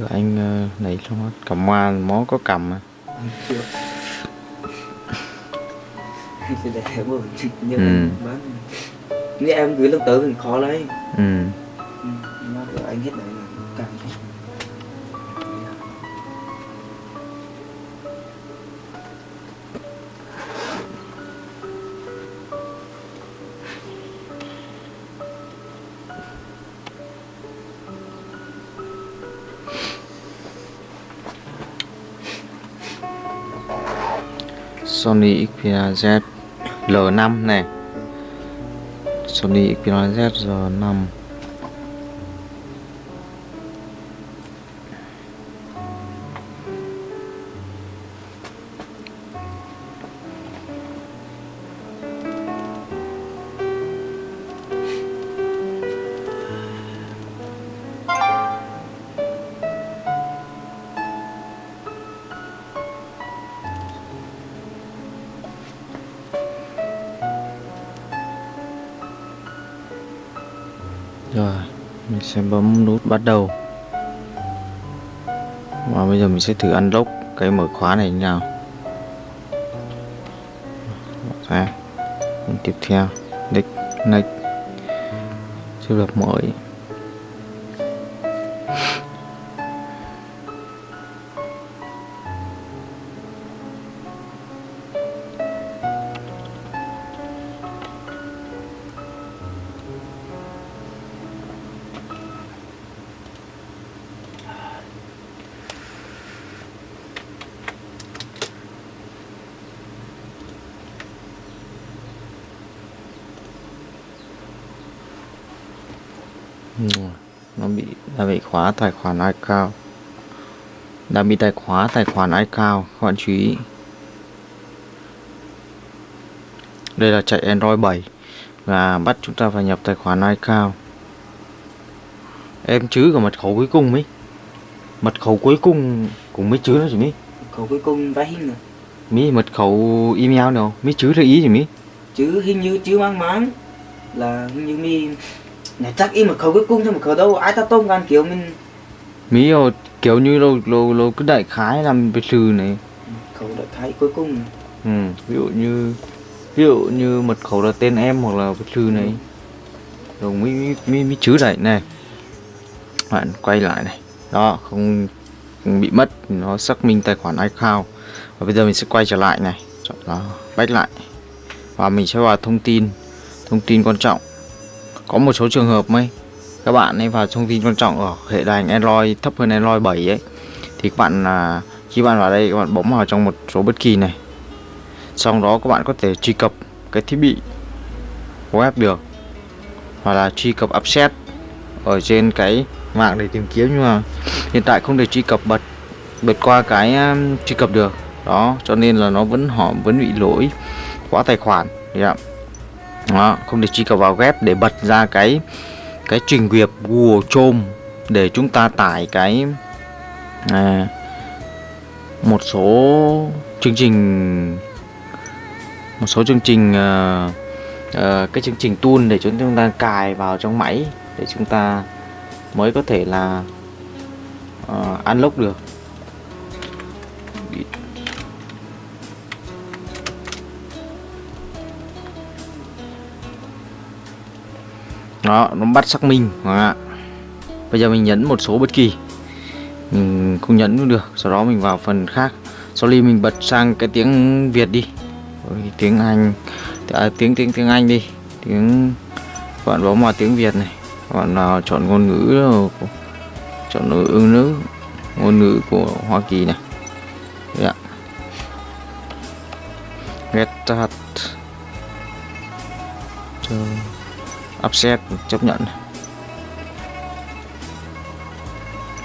Từ anh uh, lấy xong hết cầm hoa mó có cầm à. chưa sẽ để một như Ừ. bán nếu em gửi lần tới mình khó lấy Ừ. ừ. anh hết đấy Sony Xperia Z L5 này. Sony Xperia Z L5 Rồi, Mình sẽ bấm nút bắt đầu. Và bây giờ mình sẽ thử unlock cái mở khóa này như nào. Xem ra Tiếp theo Next Next. Chưa lập mới khóa tài khoản iCloud đã bị tài khóa tài khoản iCloud các bạn chú ý. Đây là chạy Android 7 và bắt chúng ta phải nhập tài khoản iCloud em chứ cả mật khẩu cuối cùng mấy mật khẩu cuối cùng cũng mới chứ đó chị mỹ. Khẩu cuối cùng vẽ hình rồi mỹ mật khẩu email nào? Mỹ chứ là ý gì mỹ? Chứ hình như chứ mang máng là hình như mi này chắc im một khẩu cuối cùng chứ một khẩu đâu ai ta tôm gan kiểu mình mỹ rồi kiểu như lâu lâu lâu cứ đại khái làm biệt trừ này. Khẩu đại khái cuối cùng. Ừ, ví dụ như ví dụ như mật khẩu là tên em hoặc là bất trừ này. Rồi mới mới mới, mới chứ đẩy này. Bạn quay lại này. Đó không, không bị mất nó xác minh tài khoản iCloud. Và bây giờ mình sẽ quay trở lại này. Chọn đó back lại. Và mình sẽ vào thông tin. Thông tin quan trọng có một số trường hợp mấy các bạn ấy vào thông tin quan trọng ở hệ điều hành Android, thấp hơn Android 7 ấy, thì các bạn là khi bạn vào đây các bạn bấm vào trong một số bất kỳ này sau đó các bạn có thể truy cập cái thiết bị web được, hoặc là truy cập upset ở trên cái mạng để tìm kiếm, nhưng mà hiện tại không thể truy cập bật bật qua cái à, truy cập được đó, cho nên là nó vẫn, họ vẫn bị lỗi khóa tài khoản yeah. ạ đó không thể truy cập vào web để bật ra cái cái trình duyệt Google Chrome để chúng ta tải cái à, một số chương trình một số chương trình ờ, ờ, cái chương trình tool để chúng ta cài vào trong máy để chúng ta mới có thể là uh, unlock được. Đó nó bắt xác minh. Đó. bây giờ mình nhấn một số bất kỳ. Mình không nhấn cũng được sau đó mình vào phần khác. Sau ly mình bật sang cái tiếng Việt đi. Tiếng Anh. À, tiếng tiếng tiếng Anh đi. Tiếng bạn bấm vào tiếng Việt này. Bạn nào chọn ngôn ngữ chọn ngôn ngữ nữ ngôn ngữ của Hoa Kỳ này. Yeah. get that. Cho upset, chấp nhận.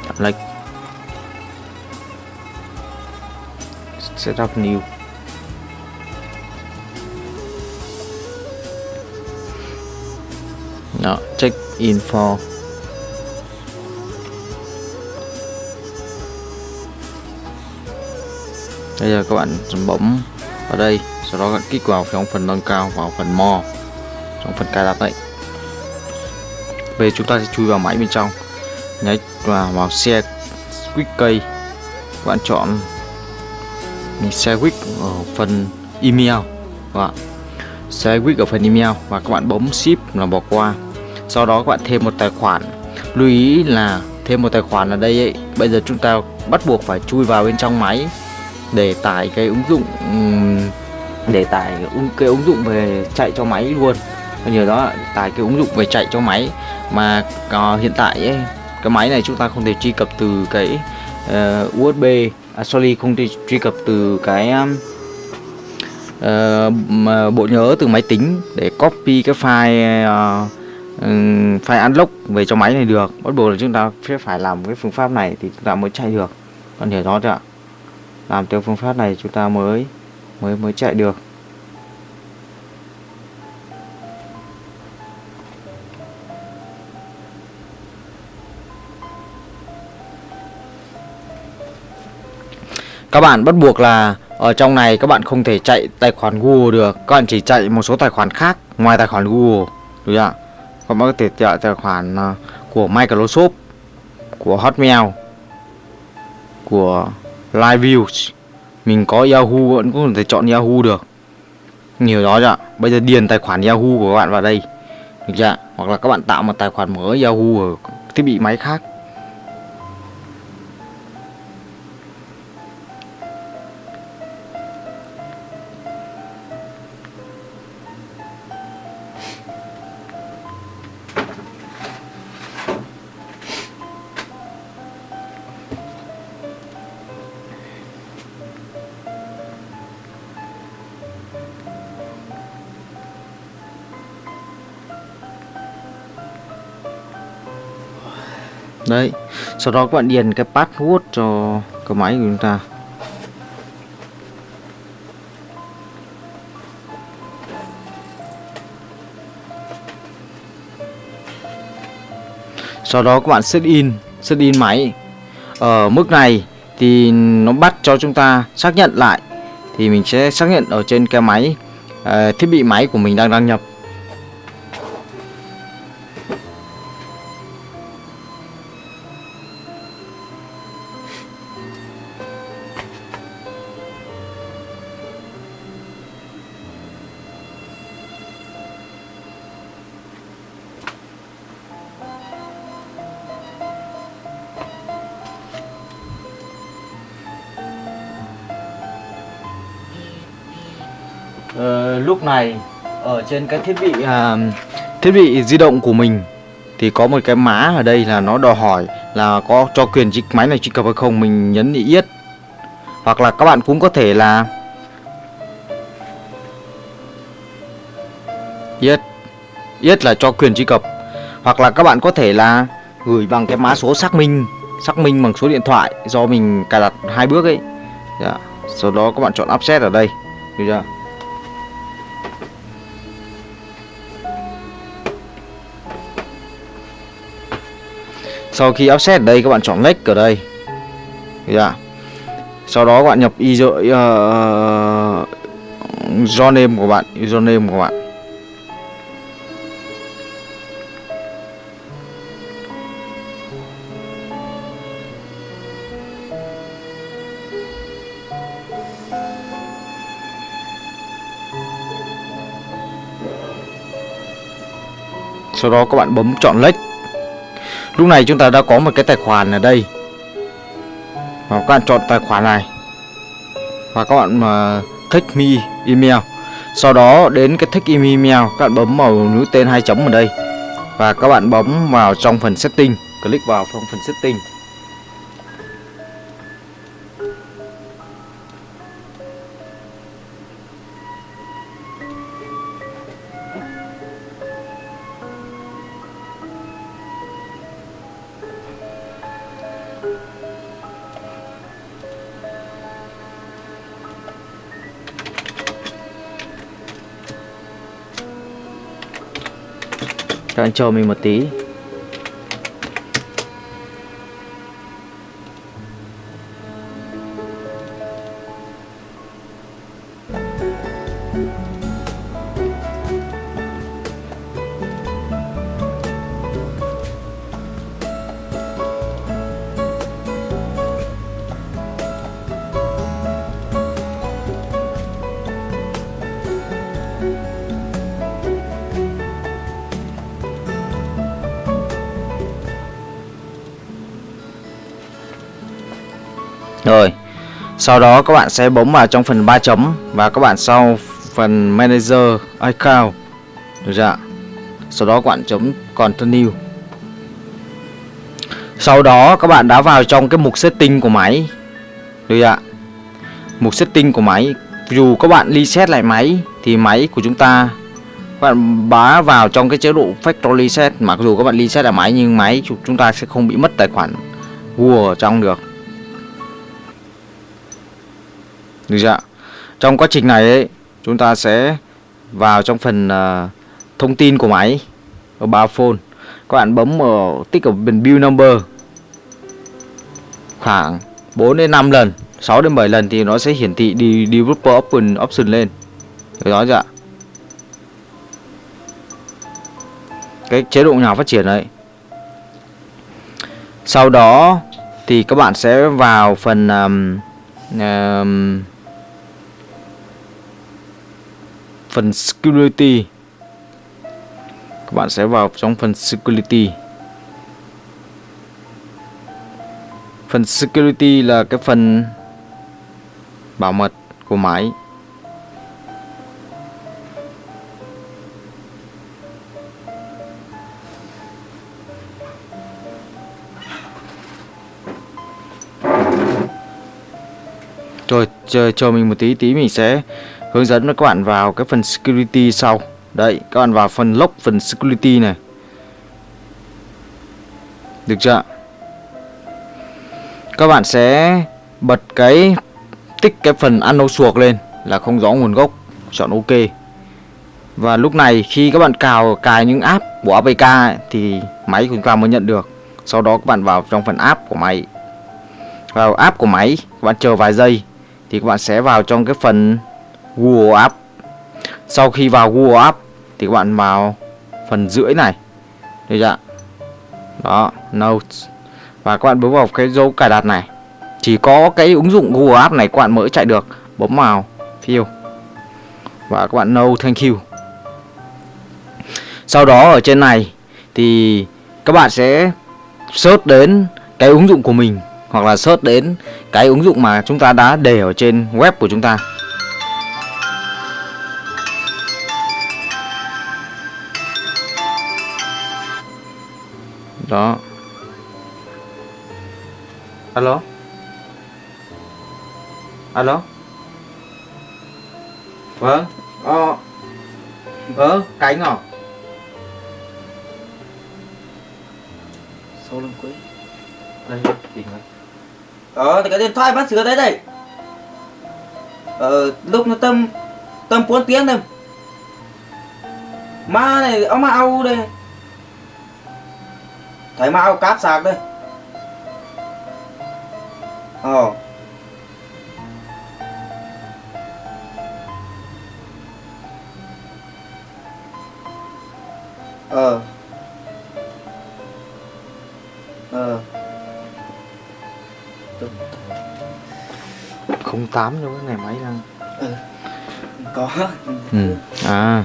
Chọn lệch setup new. Đó, check info bây giờ các bạn bấm vào đây, sau đó các bạn kích vào trong phần nâng cao, vào phần more, trong phần cài đặt đấy về chúng ta sẽ chui vào máy bên trong. Nhấn vào vào xe quick cây bạn chọn mình quick ở phần email. Các bạn. Quick ở phần email và các bạn bấm ship là bỏ qua. Sau đó các bạn thêm một tài khoản. Lưu ý là thêm một tài khoản ở đây ấy, bây giờ chúng ta bắt buộc phải chui vào bên trong máy để tải cái ứng dụng để tải cái ứng dụng về chạy cho máy luôn. Nhờ đó tải cái ứng dụng về chạy cho máy mà uh, hiện tại ấy, cái máy này chúng ta không thể truy cập từ cái ờ, uh, USB à, sorry không thể truy cập từ cái um, uh, bộ nhớ từ máy tính để copy cái file uh, file unlock về cho máy này được. Bắt buộc là chúng ta sẽ phải làm cái phương pháp này thì chúng ta mới chạy được. Còn hiểu rõ chưa ạ? Làm theo phương pháp này chúng ta mới mới mới chạy được. Các bạn bắt buộc là ở trong này các bạn không thể chạy tài khoản Google được. Các bạn chỉ chạy một số tài khoản khác ngoài tài khoản Google. Đúng không ạ? Các bạn có thể chạy tài khoản ờ, của Microsoft, của Hotmail, của LiveViews. Mình có Yahoo, vẫn có thể chọn Yahoo được. Nhiều đó ạ? Bây giờ điền tài khoản Yahoo của các bạn vào đây. Được chưa hoặc là các bạn tạo một tài khoản mới Yahoo ở thiết bị máy khác. Đấy. Sau đó các bạn điền cái password cho cái máy của chúng ta. Sau đó các bạn set in set in máy. Ở mức này thì nó bắt cho chúng ta xác nhận lại. Thì mình sẽ xác nhận ở trên cái máy uh, thiết bị máy của mình đang đăng nhập. Trên cái thiết bị à, thiết bị di động của mình thì có một cái má ở đây là nó đòi hỏi là có cho quyền chiếc máy này truy cập hay không mình nhấn yết. Hoặc là các bạn cũng có thể là yết yết là cho quyền truy cập. Hoặc là các bạn có thể là gửi bằng cái mã số xác minh xác minh bằng số điện thoại do mình cài đặt hai bước ấy. Yeah. sau đó các bạn chọn offset ở đây. Được chưa? Sau khi offset ở đây các bạn chọn lệch ở đây. Dạ. sau đó các bạn nhập user ờ, uh, username của bạn username của bạn. Sau đó các bạn bấm chọn lệch lúc này chúng ta đã có một cái tài khoản ở đây. Và các bạn chọn tài khoản này. Và các bạn ờ, mà thích me email. Sau đó, đến cái thích email, các bạn bấm vào nút tên hai chấm ở đây. Và các bạn bấm vào trong phần setting. Click vào trong phần setting. Các anh chờ mình một tí. Sau đó các bạn sẽ bấm vào trong phần 3 chấm và các bạn sau phần manager account. Được chưa sau đó các bạn chấm continue. Sau đó các bạn đã vào trong cái mục setting của máy. Được chưa ạ? Mục setting của máy. Dù các bạn reset lại máy thì máy của chúng ta, các bạn bá vào trong cái chế độ factory reset. Mặc dù các bạn reset lại máy nhưng máy chúng ta sẽ không bị mất tài khoản Google ở trong được. Được chưa ạ? Trong quá trình này ấy, chúng ta sẽ vào trong phần uh, thông tin của máy ở ba phone. Các bạn bấm ở tích ở bên build number. Khoảng 4 đến 5 lần 6 đến 7 lần thì nó sẽ hiển thị đi developer option option lên. Được đó chưa ạ? Cái chế độ nhỏ phát triển đấy sau đó thì các bạn sẽ vào phần um, um, phần security. Các bạn sẽ vào trong phần security. Phần security là cái phần bảo mật của máy. Rồi chờ, chờ mình một tí tí mình sẽ hướng dẫn các bạn vào cái phần security sau. Đấy các bạn vào phần lock phần security này. Được chưa Các bạn sẽ bật cái tích cái phần unknown suộc lên là không rõ nguồn gốc chọn ok. Và lúc này khi các bạn cào cài những app của APK ấy, thì máy của chúng ta mới nhận được. Sau đó các bạn vào trong phần app của máy. Vào app của máy các bạn chờ vài giây thì các bạn sẽ vào trong cái phần Google App sau khi vào Google App thì các bạn vào phần rưỡi này. Được chưa đó, Notes. Và các bạn bấm vào cái dấu cài đặt này. Chỉ có cái ứng dụng Google App này các bạn mới chạy được. Bấm vào, fill. Và các bạn no thank you. Sau đó ở trên này thì các bạn sẽ search đến cái ứng dụng của mình hoặc là search đến cái ứng dụng mà chúng ta đã để ở trên web của chúng ta. Đó. Alo? Alo? Vâng. Ờ. Ờ cánh à Sau lần cuối đây tìm rồi Ờ thì cái điện thoại bác sửa đấy đây. Ờ lúc nó tầm Tầm 4 tiếng thôi Ma này ông mà ao đây Mà ao cáp sạc đây. Ờ. Ờ. Ờ. 08 cho cái ngày máy đang Có. Ừ. à.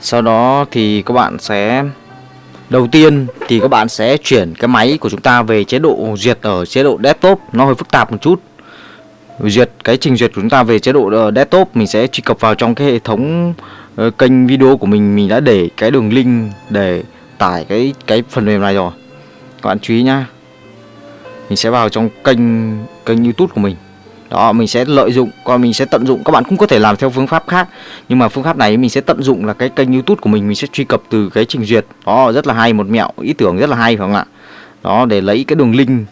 Sau đó thì các bạn sẽ đầu tiên thì các bạn sẽ chuyển cái máy của chúng ta về chế độ duyệt ở chế độ desktop. Nó hơi phức tạp một chút. Duyệt, cái trình duyệt của chúng ta về chế độ ờ, desktop, mình sẽ truy cập vào trong cái hệ thống ờ, kênh video của mình. Mình đã để cái đường link để tải cái cái phần mềm này rồi. Các bạn chú ý nhá. Mình sẽ vào trong kênh kênh YouTube của mình đó mình sẽ lợi dụng còn mình sẽ tận dụng. Các bạn cũng có thể làm theo phương pháp khác nhưng mà phương pháp này mình sẽ tận dụng là cái kênh YouTube của mình mình sẽ truy cập từ cái trình duyệt. Đó rất là hay một mẹo ý tưởng rất là hay phải không ạ? Đó để lấy cái đường link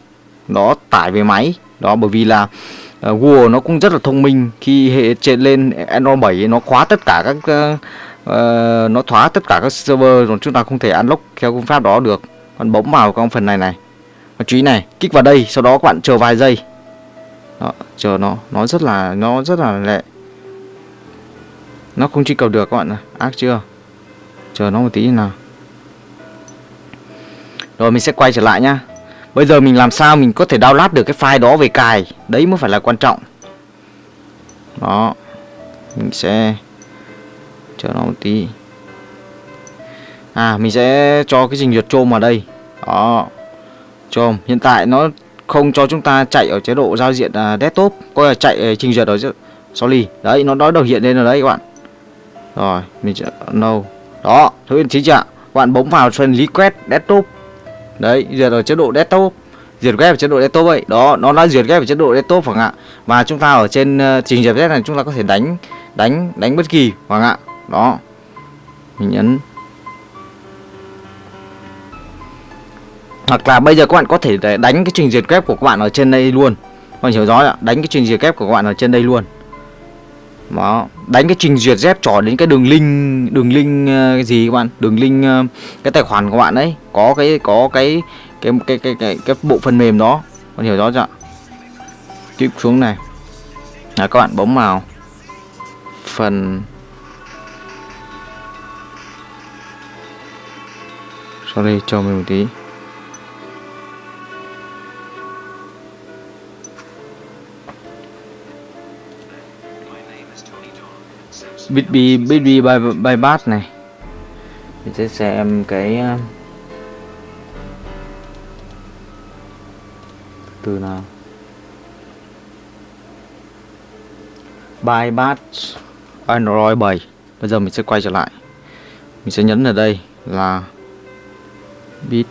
đó tải về máy. Đó bởi vì là uh, Google nó cũng rất là thông minh. Khi hệ trên lên Android 7 nó khóa tất cả các uh, nó khóa tất cả các server rồi chúng ta không thể unlock theo phương pháp đó được. Còn bấm vào con phần này này. Chú ý này kích vào đây sau đó các bạn chờ vài giây đó, chờ nó nó rất là nó rất là lệ nó không truy cầu được các bạn này ác chưa? Chờ nó một tí nào. Rồi mình sẽ quay trở lại nhá. Bây giờ mình làm sao mình có thể download được cái file đó về cài? Đấy mới phải là quan trọng. Đó mình sẽ chờ nó một tí. À mình sẽ cho cái trình duyệt chôm vào đây. Đó chôm hiện tại nó không cho chúng ta chạy ở chế độ giao diện uh, desktop coi là chạy à, trình duyệt ở sorry đấy nó đã được hiện lên rồi đấy các bạn. Rồi mình sẽ no. Đó thứ hiện chính chưa ạ? các bạn bấm vào phần request desktop. Đấy duyệt ở chế độ desktop. Duyệt web ở chế độ desktop ấy. Đó nó đã duyệt web ở chế độ desktop phải ạ. Và chúng ta ở trên ờ, trình duyệt web này chúng ta có thể đánh đánh đánh bất kỳ phải ạ. Đó. Mình nhấn hoặc là bây giờ các bạn có thể để đánh cái trình duyệt kép của các bạn ở trên đây luôn. Các bạn hiểu rõ ạ đánh cái trình duyệt kép của các bạn ở trên đây luôn. Đó đánh cái trình duyệt dép trỏ đến cái đường link đường link ờ, cái gì các bạn? Đường link ờ, cái tài khoản của bạn đấy có cái có cái cái cái cái cái, cái bộ phần mềm đó. Bạn hiểu rõ chưa? Tiếp xuống này. Là các bạn bấm vào phần sorry cho mình một tí. Bitby Bitby by by này. Mình sẽ xem cái ờ, từ nào? By Android 7 bây giờ mình sẽ quay trở lại. Mình sẽ nhấn ở đây là bit.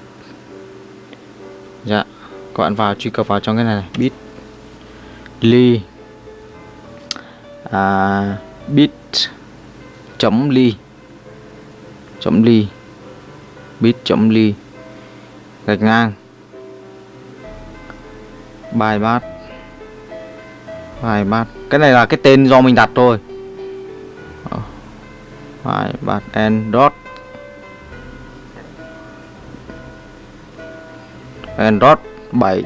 Dạ các bạn vào truy cập vào trong cái này, này. bit. Ly. À, bit chấm ly. Chấm ly. Bit chấm ly. Gạch ngang. Bài bát. Bài bát. Cái này là cái tên do mình đặt thôi. Bài bát and dot. And dot 7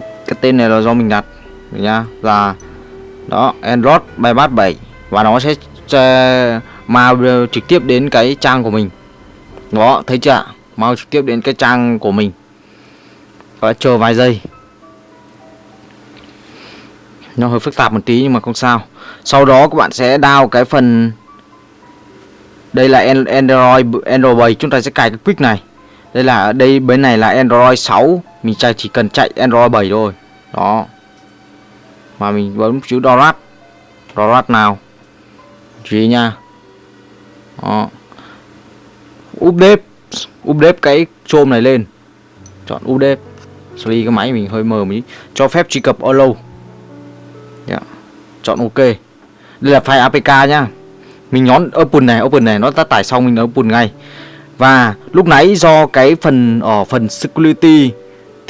cái tên này là do mình đặt. Nha là đó Android bài bát 7 và nó sẽ mau trực tiếp đến cái trang của mình. Đó, thấy chưa mau trực tiếp đến cái trang của mình. Và chờ vài giây. Nó hơi phức tạp một tí nhưng mà không sao. Sau đó các bạn sẽ đao cái phần đây là Android Android 7 chúng ta sẽ cài cái quick này. Đây là ở đây bên này là Android 6 mình chạy, chỉ cần chạy Android 7 thôi. Đó. Mà mình bấm chữ download download nào? Chú ý nha. Đó. Update update cái chôm này lên. Chọn update sorry, cái máy mình hơi mờ mí cho phép truy cập allow yeah. Dạ. chọn ok. Đây là file apk nhá. Mình nhón open này open này, nó đã tải xong mình open ngay. Và lúc nãy do cái phần ở phần security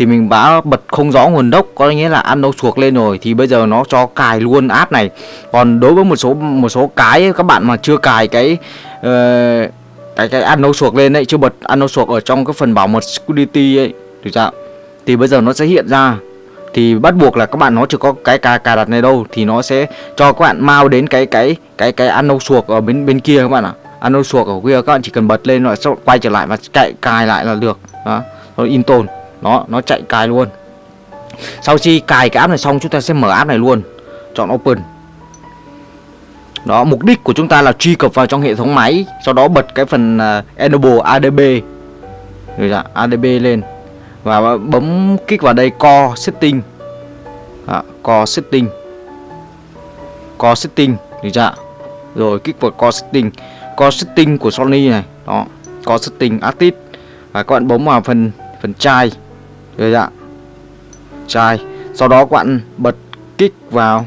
thì mình đã bật không rõ nguồn gốc có nghĩa là ăn đâu chuộc lên rồi thì bây giờ nó cho cài luôn app này. Còn đối với một số một số cái các bạn mà chưa cài cái uh, cái cái ăn đâu chuộc lên đấy chưa bật ăn đâu chuộc ở trong cái phần bảo mật security ấy được chưa thì bây giờ nó sẽ hiện ra. Thì bắt buộc là các bạn nó chưa có cái cài cài đặt này đâu thì nó sẽ cho các bạn mau đến cái cái cái cái ăn đâu chuộc ở bên bên kia các bạn ạ. Ăn đâu chuộc ở kia các bạn chỉ cần bật lên rồi sau quay trở lại và chạy cài lại là được. Đó rồi in tồn nó nó chạy cài luôn. Sau khi cài cái app này xong chúng ta sẽ mở app này luôn. Chọn open. Đó mục đích của chúng ta là truy cập vào trong hệ thống máy sau đó bật cái phần uh, enable adb rồi dạ, adb lên. Và bấm kích vào đây core setting. Đó, core setting. Core setting được chưa dạ. rồi kích vào core setting. Core setting của Sony này. Đó core setting artist. Và các bạn bấm vào phần phần chai rồi ạ. Chai. Sau đó các bạn bật kích vào.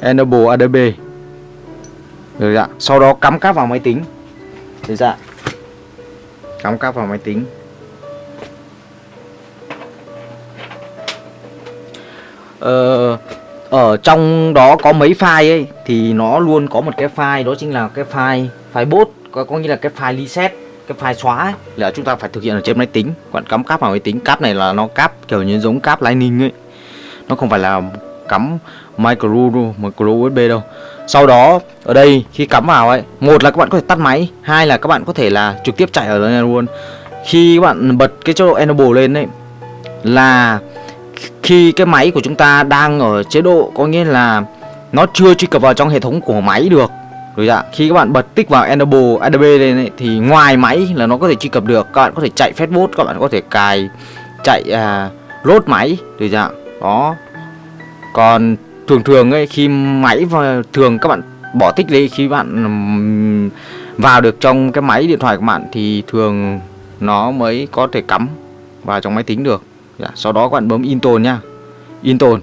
Enable adb được ạ. Sau đó cắm cáp vào máy tính. Rồi dạ, cắm cáp vào máy tính. Ờ, ở trong đó có mấy file ấy thì nó luôn có một cái file đó chính là cái file file bot có, có nghĩa là cái file reset cái file xóa ấy, là chúng ta phải thực hiện ở trên máy tính. Bạn cắm cáp vào máy tính. Cáp này là nó cáp kiểu như giống cáp lightning ấy. Nó không phải là cắm micro micro usb đâu. Sau đó ở đây khi cắm vào ấy một là các bạn có thể tắt máy hai là các bạn có thể là trực tiếp chạy ở đây luôn. Khi các bạn bật cái chế độ enable lên đấy là khi cái máy của chúng ta đang ở chế độ có nghĩa là nó chưa truy cập vào trong hệ thống của máy được rồi dạ, khi các bạn bật tích vào Enable ADB lên ấy, thì ngoài máy là nó có thể truy cập được. Các bạn có thể chạy facebook các bạn có thể cài chạy à, load máy rồi dạ. Đó. Còn thường thường ấy khi máy và thường các bạn bỏ tích đi khi bạn vào được trong cái máy điện thoại của bạn thì thường nó mới có thể cắm vào trong máy tính được. Dạ, sau đó các bạn bấm install nhá. Install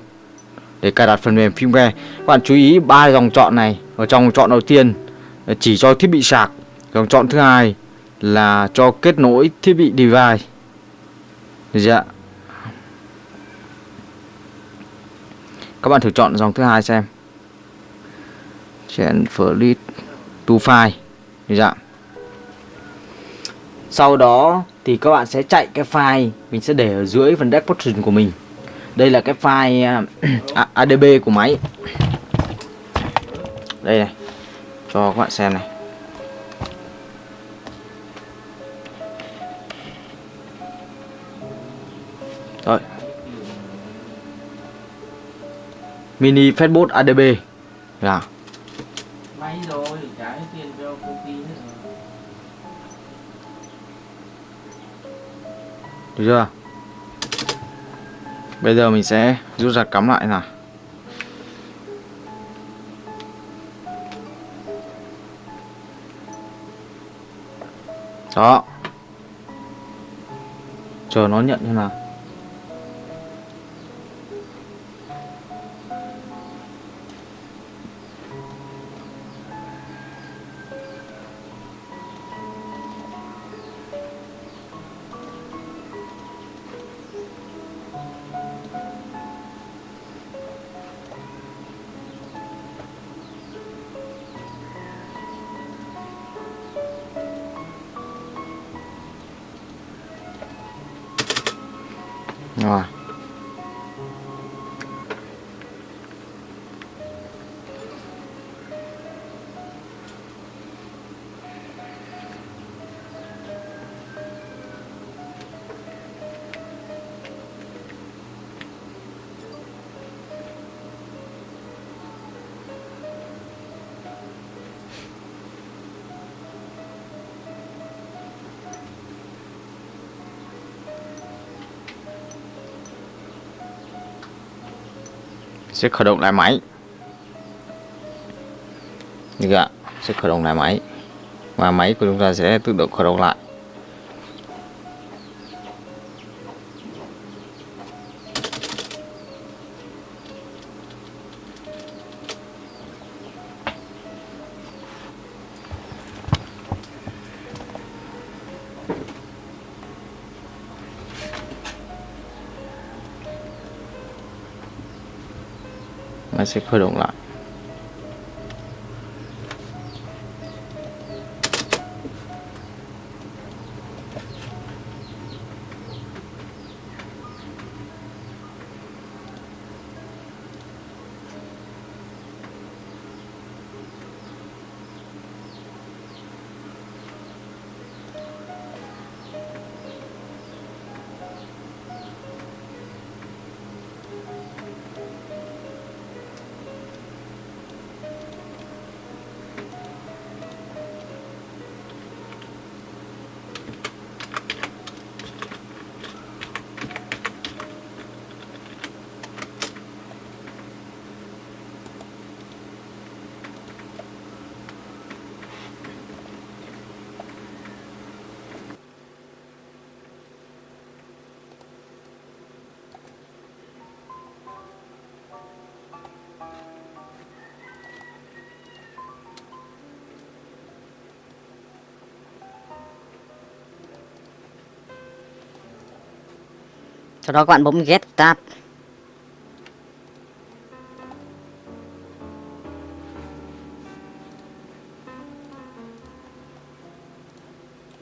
để cài đặt phần mềm firmware. Các bạn chú ý ba dòng chọn này. Ở trong chọn đầu tiên ờ, chỉ cho thiết bị sạc. Dòng chọn thứ hai là cho kết nối thiết bị device. Dạ. Các bạn thử chọn dòng thứ hai xem. Transfer to file. Dạ. Sau đó thì các bạn sẽ chạy cái file mình sẽ để ở dưới phần description của mình. Đây là cái file ờ, ADB của máy. Đây này. Cho các bạn xem này. Rồi. Mini Fastboot ADB. May rồi, trả hết tiền cho công ty hết rồi. Được chưa? Bây giờ mình sẽ rút ra cắm lại nào. Đó. Chờ nó nhận như nào. Sẽ khởi động lại máy. Được ạ, sẽ khởi động lại máy. Và máy của chúng ta sẽ tự động khởi động lại. Nó sẽ khởi động sau đó các bạn bấm get tab.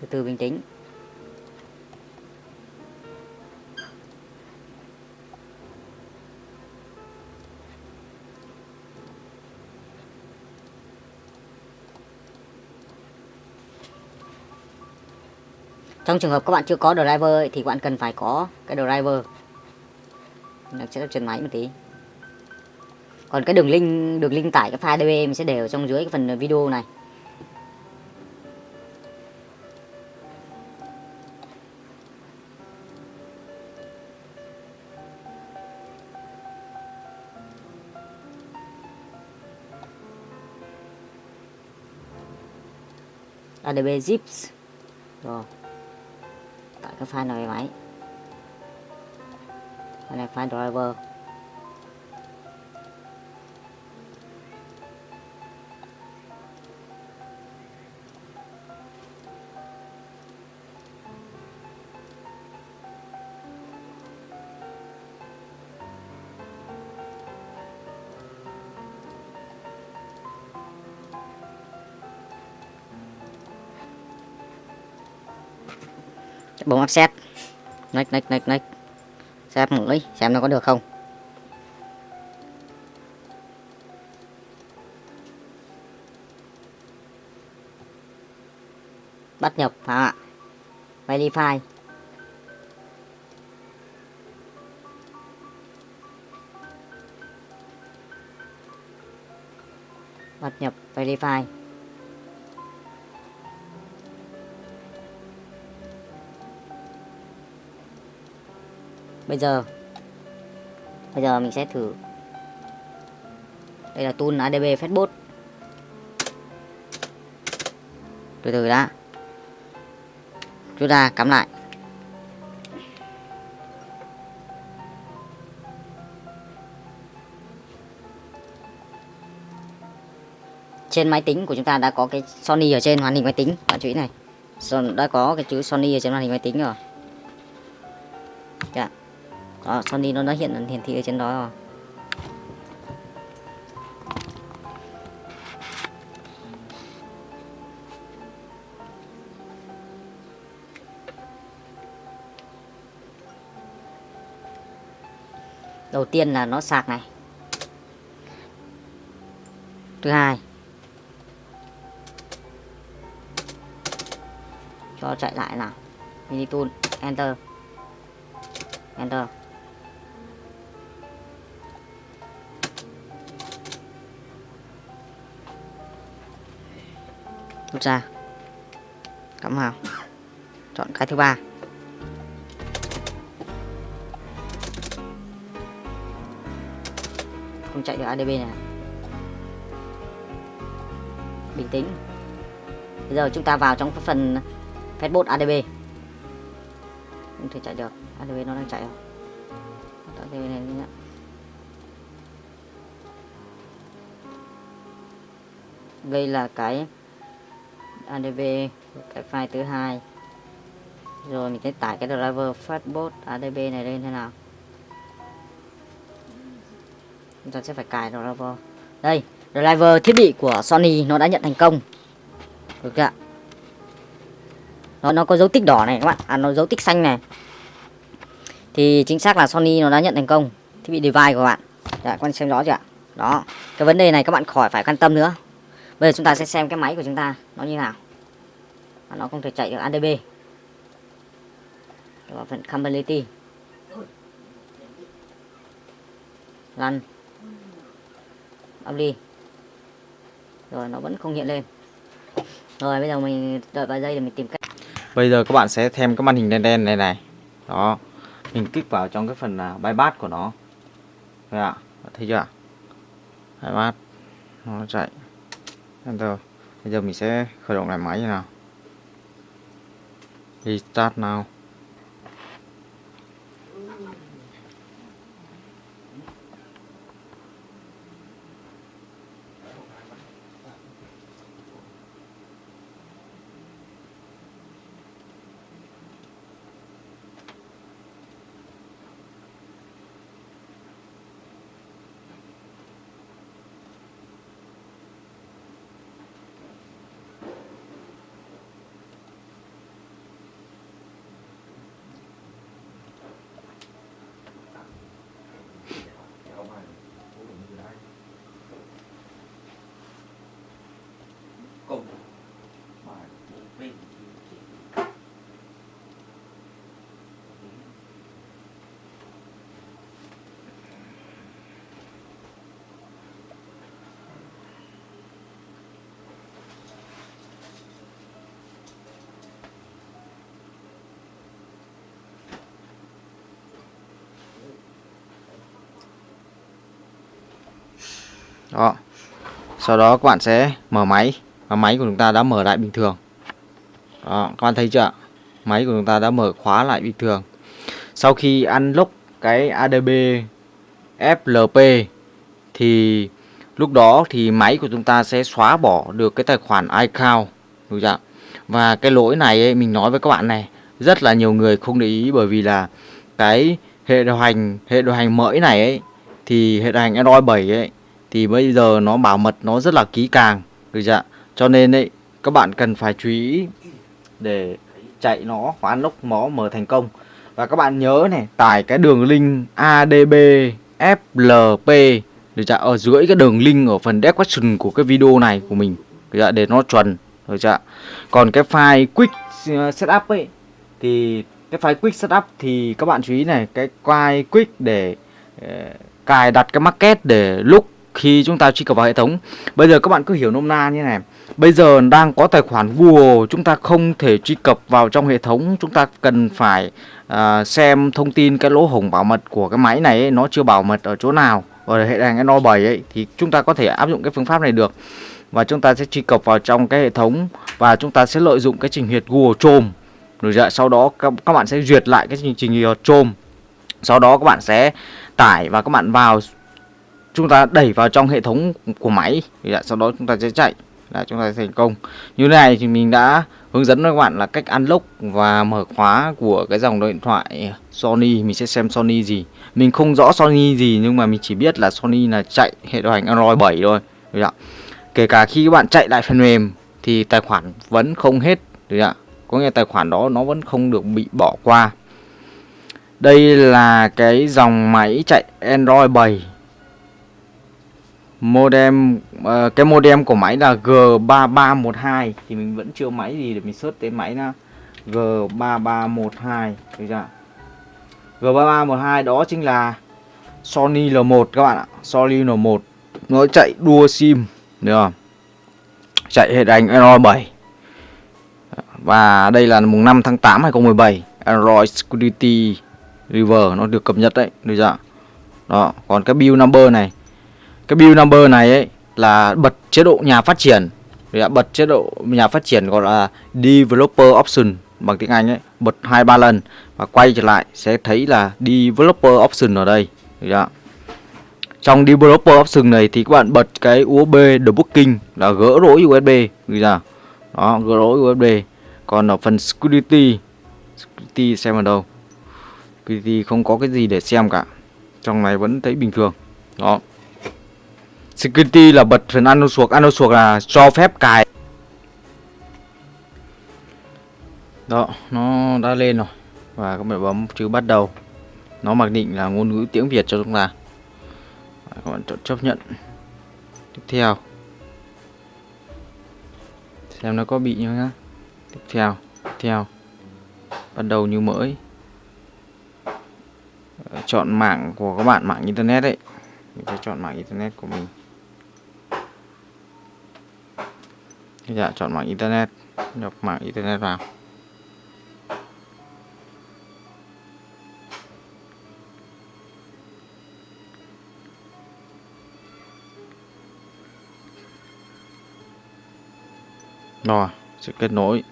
Từ từ bình tĩnh trong trường hợp các bạn chưa có driver ấy, thì các bạn cần phải có cái driver. Được sẽ trên máy một tí. Còn cái đường link đường link tải cái file ADB mình sẽ để ở trong dưới cái phần video này. ADB zips. Rồi cái file này máy file này file driver. Bấm offset nách nách nách nách xem mũi xem nó có được không. Bắt nhập phải không ạ? Verify. Bắt nhập verify. Bây giờ. Bây giờ mình sẽ thử. Đây là tool adb facebook, từ từ đã. Rút ra cắm lại. Trên máy tính của chúng ta đã có cái Sony ở trên màn hình máy tính. Bạn chú ý này. Đã có cái chữ Sony ở trên màn hình máy tính rồi. Ờ, đó, Sony nó đã hiện hiển thị ở trên đó rồi. Đầu tiên là nó sạc này. Thứ hai cho chạy lại nào. Mini tool enter. Enter. Rút ra cắm vào chọn cái thứ ba. Không chạy được adb này à? bình tĩnh. Bây giờ chúng ta vào trong phần Facebook adb không thể chạy được. Adb nó đang chạy rồi adb này nhé đây là cái adb cái file thứ hai. Rồi mình sẽ tải cái driver fatbot adb này lên thế nào? Chúng ta sẽ phải cài driver. Đây, driver thiết bị của Sony nó đã nhận thành công. Được chưa ạ? Nó nó có dấu tích đỏ này các bạn. À nó dấu tích xanh này. Thì chính xác là Sony nó đã nhận thành công. Thiết bị device của bạn. Dạ quan xem rõ chưa ạ? Đó, cái vấn đề này các bạn khỏi phải quan tâm nữa bây giờ chúng ta sẽ xem cái máy của chúng ta, nó như nào và nó không thể chạy được ADB vào phần compatibility lăn đi rồi, nó vẫn không hiện lên rồi, bây giờ mình đợi vài giây để mình tìm cách Bây giờ các bạn sẽ thêm cái màn hình đen đen này này. Đó. Mình kích vào trong cái phần là bypass của nó. thấy ạ. Thấy chưa ạ? Bypass. Nó chạy. Enter. Bây giờ mình sẽ khởi động lại máy như nào. Restart now. Đó. Sau đó các bạn sẽ mở máy. Và máy của chúng ta đã mở lại bình thường. Đó các bạn thấy chưa máy của chúng ta đã mở khóa lại bình thường. Sau khi unlock cái ADB FLP thì lúc đó thì máy của chúng ta sẽ xóa bỏ được cái tài khoản iCloud. Đúng chưa và cái lỗi này ấy, mình nói với các bạn này rất là nhiều người không để ý bởi vì là cái hệ điều hành hệ điều hành mới này ấy thì hệ điều hành Android 7 ấy thì bây giờ nó bảo mật, nó rất là kỹ càng. Được chưa cho nên ấy, các bạn cần phải chú ý để chạy nó và unlock nó mở thành công. Và các bạn nhớ này, tải cái đường link ADB FLP được chưa ở dưới cái đường link ở phần description của cái video này của mình, được chưa? để nó chuẩn, được chưa còn cái file quick uh, setup ấy, thì cái file quick setup thì các bạn chú ý này, cái file quick để uh, cài đặt cái market để lúc khi chúng ta truy cập vào hệ thống. Bây giờ các bạn cứ hiểu nôm na như này. Bây giờ đang có tài khoản Google chúng ta không thể truy cập vào trong hệ thống. Chúng ta cần phải uh, xem thông tin cái lỗ hổng bảo mật của cái máy này ấy, nó chưa bảo mật ở chỗ nào. Ở hệ hành Android 7 ấy thì chúng ta có thể áp dụng cái phương pháp này được. Và chúng ta sẽ truy cập vào trong cái hệ thống và chúng ta sẽ lợi dụng cái trình duyệt Google Chrome. Rồi dạ, sau đó các, các bạn sẽ duyệt lại cái trình trình duyệt Chrome. Sau đó các bạn sẽ tải và các bạn vào chúng ta đẩy vào trong hệ thống của máy dạ, sau đó chúng ta sẽ chạy là chúng ta sẽ thành công. Như thế này thì mình đã hướng dẫn các bạn là cách unlock và mở khóa của cái dòng điện thoại Sony. Mình sẽ xem Sony gì. Mình không rõ Sony gì nhưng mà mình chỉ biết là Sony là chạy hệ điều hành Android 7 thôi. Được ạ? Kể cả khi các bạn chạy lại phần mềm thì tài khoản vẫn không hết. Được ạ? Có nghĩa tài khoản đó nó vẫn không được bị bỏ qua. Đây là cái dòng máy chạy Android 7 modem uh, cái modem của máy là G3312 thì mình vẫn chưa máy gì để mình search tên máy nó G3312 được chưa G3312 đó chính là Sony L1 các bạn ạ. Sony L1 nó chạy đua sim được không? Chạy hệ đánh Android 7 và đây là mùng 5 tháng 8 2017 Android Security River nó được cập nhật đấy được chưa đó còn cái build number này cái build number này ấy là bật chế độ nhà phát triển. Đã bật chế độ nhà phát triển gọi là developer option bằng tiếng Anh ấy. Bật hai ba lần và quay trở lại sẽ thấy là developer option ở đây. Trong developer option này thì các bạn bật cái USB debugging là gỡ lỗi USB đó, gỡ lỗi USB còn ở phần security security xem ở đâu. Security không có cái gì để xem cả. Trong này vẫn thấy bình thường. Đó. Security là bật phần ano suộc Ano suộc là cho phép cài. Đó, Nó đã lên rồi. Và các bạn bấm chữ bắt đầu. Nó mặc định là ngôn ngữ tiếng Việt cho chúng ta. Các bạn chọn chấp nhận. Tiếp theo. Xem nó có bị như nhá Tiếp theo Tiếp theo. Bắt đầu như mới. Ờ, chọn mạng của các bạn, mạng internet đấy. Mình sẽ chọn mạng internet của mình. Dạ chọn mạng internet. Nhập mạng internet vào. Rồi sẽ kết nối.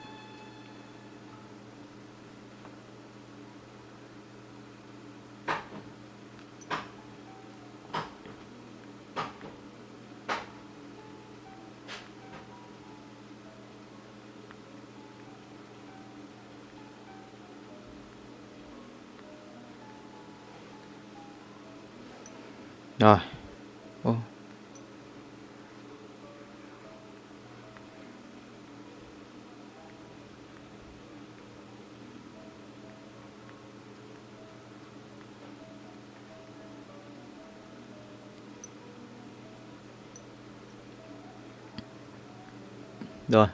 Rồi. Ô. Rồi.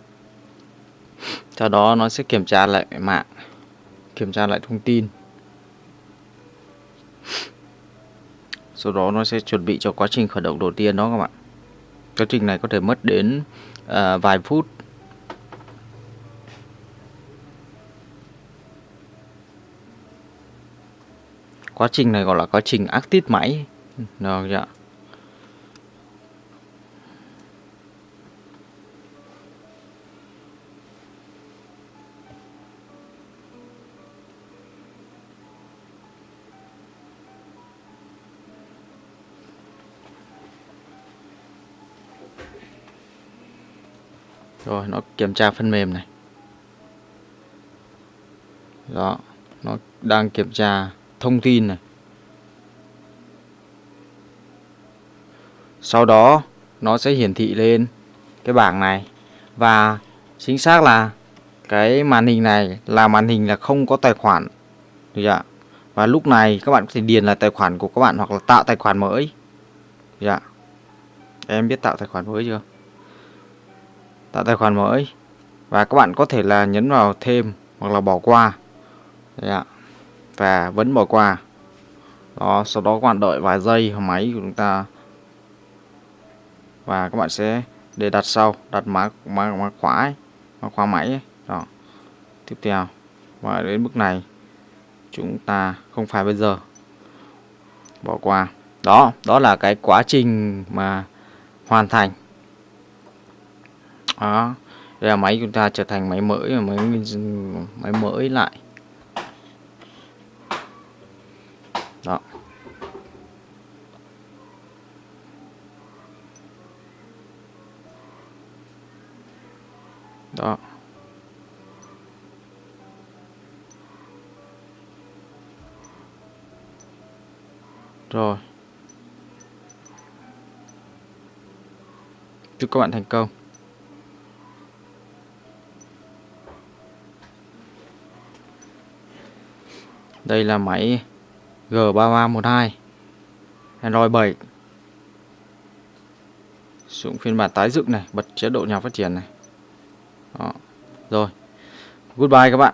Sau đó nó sẽ kiểm tra lại mạng, kiểm tra lại thông tin. Sau đó nó sẽ chuẩn bị cho quá trình khởi động đầu tiên đó các bạn. Quá trình này có thể mất đến à, vài phút. Quá trình này gọi là quá trình active máy. Được chưa rồi, nó kiểm tra phần mềm này. Đó, nó đang kiểm tra thông tin này. Sau đó, nó sẽ hiển thị lên cái bảng này. Và chính xác là cái màn hình này là màn hình là không có tài khoản. Được chưa và lúc này các bạn có thể điền là tài khoản của các bạn hoặc là tạo tài khoản mới. Được chưa em biết tạo tài khoản mới chưa? Tạo tài khoản mới. Và các bạn có thể là nhấn vào thêm hoặc là bỏ qua. Đấy ạ. và vẫn bỏ qua. Đó sau đó các bạn đợi vài giây máy của chúng ta. Và các bạn sẽ để đặt sau đặt mã mã mã khóa ấy, mã khóa máy ấy. đó. Tiếp theo. Và đến bước này chúng ta không phải bây giờ. Bỏ qua. Đó đó là cái quá trình mà hoàn thành đó. Đây là máy chúng ta trở thành máy mới và máy máy mới lại. Đó. Đó. Rồi. Chúc các bạn thành công. Đây là máy G3312 Android 7 Sử dụng phiên bản tái dựng này, Bật chế độ nhà phát triển này. Đó. Rồi. Goodbye các bạn.